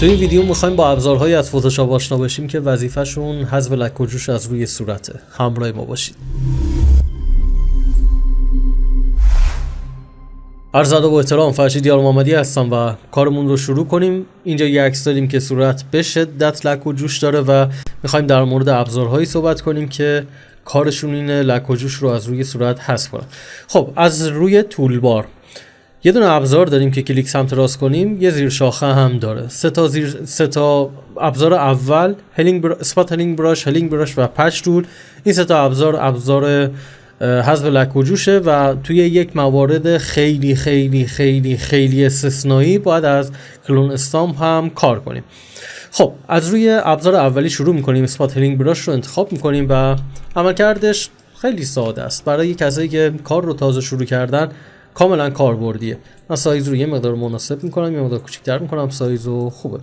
تو این ویدیو می‌خوایم با ابزارهایی از فتوشاپ آشنا بشیم که وظیفهشون حذف لک و جوش از روی صورته. همراه ما باشید. عرض ادب و احترام فرشید یار محمدی هستم و کارمون رو شروع کنیم. اینجا یه عکس داریم که صورت به شدت لک و جوش داره و می‌خوایم در مورد ابزارهایی صحبت کنیم که کارشون اینه لک و جوش رو از روی صورت حذف کنن. خب از روی تولبار یه دونه ابزار داریم که کلیک سمت راست کنیم یه زیر شاخه هم داره. سه تا زیر سه تا ابزار اول healing bru... spot healing brush healing brush و patch tool این سه تا ابزار ابزار حذف لک و جوشه و توی یک موارد خیلی خیلی خیلی خیلی استثنایی باید از clone stamp هم کار کنیم. خب از روی ابزار اولی شروع می‌کنیم. spot healing brush رو انتخاب می‌کنیم و عملکردش خیلی ساده است. برای کسایی که کار رو تازه شروع کردن کاملا کاربردیه. من سایز رو یه مقدار مناسب می‌کنم یه مقدار کوچیک‌تر می‌کنم سایز رو خوبه.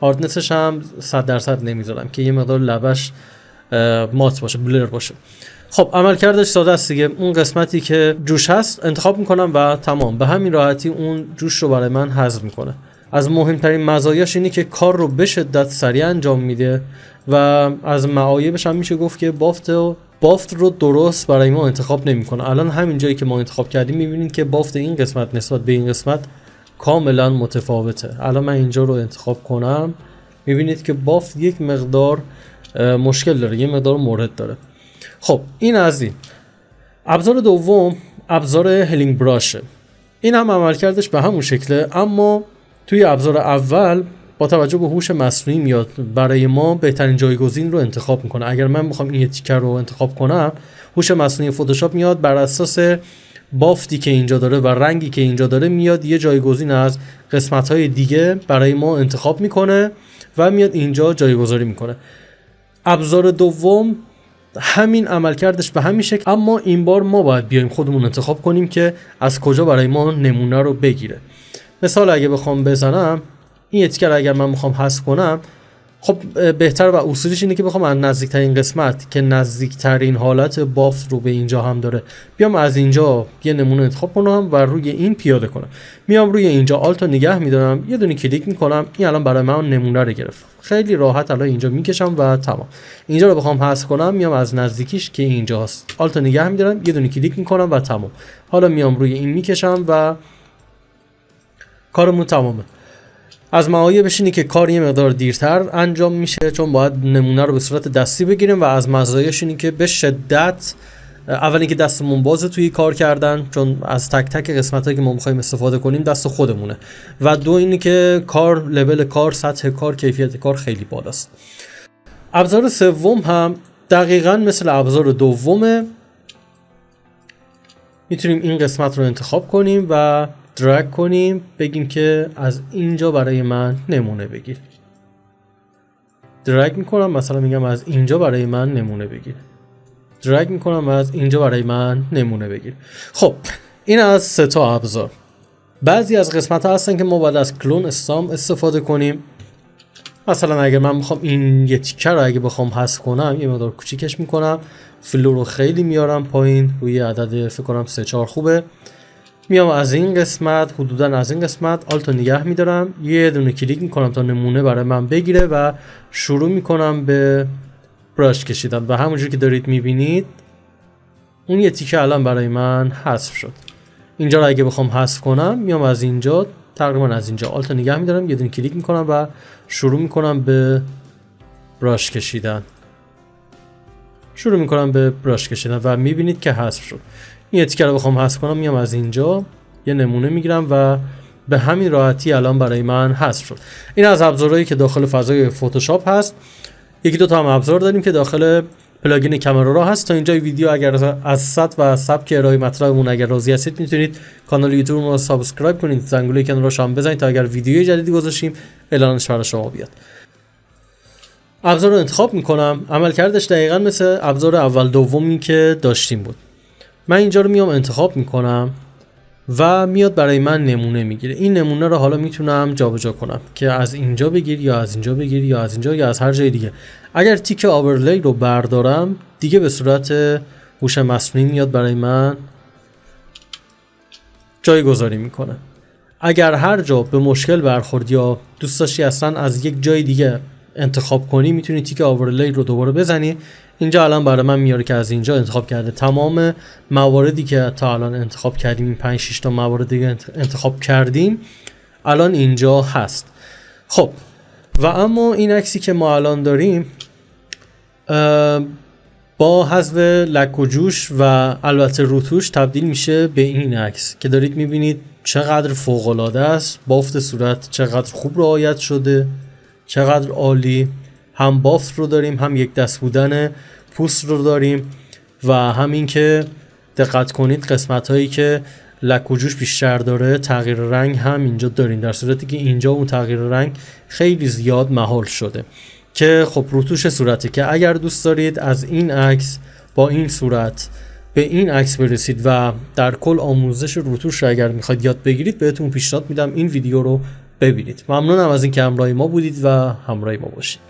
هاردنسش هم 100 درصد نمی‌ذارم که یه مقدار لبش مات باشه بلر باشه. خب عمل کردش ساده است دیگه. اون قسمتی که جوش هست انتخاب می‌کنم و تمام. به همین راحتی اون جوش رو برای من حذف می‌کنه. از مهمترین مزایاش اینه که کار رو به شدت سریع انجام میده و از معایبش هم میشه گفت که بافت بافت رو درست برای ما انتخاب نمی‌کنه. الان همین جایی که ما انتخاب کردیم می‌بینید که بافت این قسمت نسبت به این قسمت کاملا متفاوته. الان من اینجا رو انتخاب کنم. می‌بینید که بافت یک مقدار مشکل داره یه مقدار مورد داره. خب این از این. ابزار دوم ابزار هلینگ براشه. این هم عملکردش به همون شکله اما توی ابزار اول با توجه به هوش مصنوعی میاد برای ما بهترین جایگزین رو انتخاب می‌کنه. اگر من بخوام این تیکر رو انتخاب کنم هوش مصنوعی فتوشاپ میاد بر اساس بافتی که اینجا داره و رنگی که اینجا داره میاد یه جایگزین از قسمت های دیگه برای ما انتخاب می‌کنه و میاد اینجا جایگذاری می‌کنه. ابزار دوم همین عملکردش به همین شکل اما این بار ما باید بیایم خودمون انتخاب کنیم که از کجا برای ما نمونه رو بگیره. مثال اگه بخوام بزنم این اتیکر اگر من می‌خوام حذف کنم خب بهتر و اصولیش اینه که بخوام از نزدیکترین قسمت که نزدیکترین حالت بافت رو به اینجا هم داره بیام از اینجا یه نمونه انتخاب کنم و روی این پیاده کنم. میام روی اینجا آلتو نگه میدارم یه دونه کلیک می‌کنم این الان برای من نمونه رو گرفت. خیلی راحت الان اینجا می‌کشم و تمام. اینجا رو بخوام حذف کنم میام از نزدیکیش که اینجاست. آلتو نگه میدارم یه دونه کلیک می‌کنم و تمام. حالا میام روی این می‌کشم و کارمون تمامه. از معایبش اینه که کار یه مقدار دیرتر انجام میشه چون باید نمونه رو به صورت دستی بگیریم و از مزایاش اینه که به شدت اول اینکه دستمون بازه توی کار کردن چون از تک تک قسمت هایی که ما می‌خوایم استفاده کنیم دست خودمونه. و دو اینه که کار لول کار سطح کار کیفیت کار خیلی بالاست. ابزار سوم هم دقیقا مثل ابزار دومه. می‌تونیم این قسمت رو انتخاب کنیم و درگ کنیم بگیم که از اینجا برای من نمونه بگیر. درگ می‌کنم مثلا میگم از اینجا برای من نمونه بگیر. درگ می‌کنم از اینجا برای من نمونه بگیر. خب این از سه تا ابزار. بعضی از قسمت ها هستن که ما باید از کلون استام استفاده کنیم. مثلا اگر من می‌خوام این یه تیکه رو اگه بخوام حذف کنم یه مقدار کوچیکش می‌کنم. flow رو خیلی میارم پایین روی عدد فکر کنم 3 4 خوبه. میام از این قسمت حدودا از این قسمت Alt و نگه میدارم. یه دونه کلیک می‌کنم تا نمونه برای من بگیره و شروع می‌کنم به brush کشیدن. و همونجور که دارید می‌بینید اون یه تیکه الان برای من حذف شد. اینجا رو اگه بخوام حذف کنم میام از اینجا تقریبا از اینجا Alt و نگه میدارم. یه دونه کلیک می‌کنم و شروع می‌کنم به براش کشیدن. شروع می‌کنم به براش کشیدن و می‌بینید که حذف شد. این تیکه رو بخوام حذف کنم میام از اینجا. یه نمونه می‌گیرم و به همین راحتی الان برای من حذف شد. این از ابزارهایی که داخل فضای فتوشاپ هست. یکی دو تا هم ابزار داریم که داخل plugin Camera Raw هست. تا اینجا ویدیو اگر از سطح و سبک ارائه مطلبمون اگر راضی هستید می‌تونید کانال یوتیوب رو subscribe کنید. زنگوله کنارش هم بزنید تا اگر ویدیوی جدیدی گذاشتیم اعلانش برای شما بیاد. ابزار رو انتخاب می‌کنم. عملکردش دقیقا مثل ابزار اول دومی که داشتیم بود. من اینجا رو میام انتخاب می‌کنم و میاد برای من نمونه می‌گیره. این نمونه رو حالا می‌تونم جابجا کنم که از اینجا بگیر یا از اینجا بگیر یا از اینجا یا از هر جای دیگه. اگر تیک overlay رو بردارم دیگه به صورت هوش مصنوعی میاد برای من جایگذاری می‌کنه. اگر هر جا به مشکل برخورد یا دوست داشتی اصلا از یک جای دیگه انتخاب کنی می‌تونی تیک آورلی رو دوباره بزنی. اینجا الان برای من میاره که از اینجا انتخاب کرده. تمام مواردی که تا الان انتخاب کردیم این 5 6 تا موارد دیگه انتخاب کردیم الان اینجا هست. خب و اما این عکسی که ما الان داریم با حذف لک و جوش و البته روتوش تبدیل میشه به این عکس که دارید می‌بینید چقدر فوق العاده است بافت صورت چقدر خوب رعایت شده چقدر عالی. هم بافت رو داریم هم یک دست بودن پوست رو داریم و همین که دقت کنید قسمت هایی که لک و جوش بیشتر داره تغییر رنگ هم اینجا داریم. در صورتی که اینجا اون تغییر رنگ خیلی زیاد محال شده. که خب روتوش صورته که اگر دوست دارید از این عکس با این صورت به این عکس برسید و در کل آموزش روتوش رو اگر می‌خواید یاد بگیرید بهتون پیشنهاد میدم این ویدیو رو ببینید. ممنونم از اینکه همراه ما بودید و همراه ما باشید.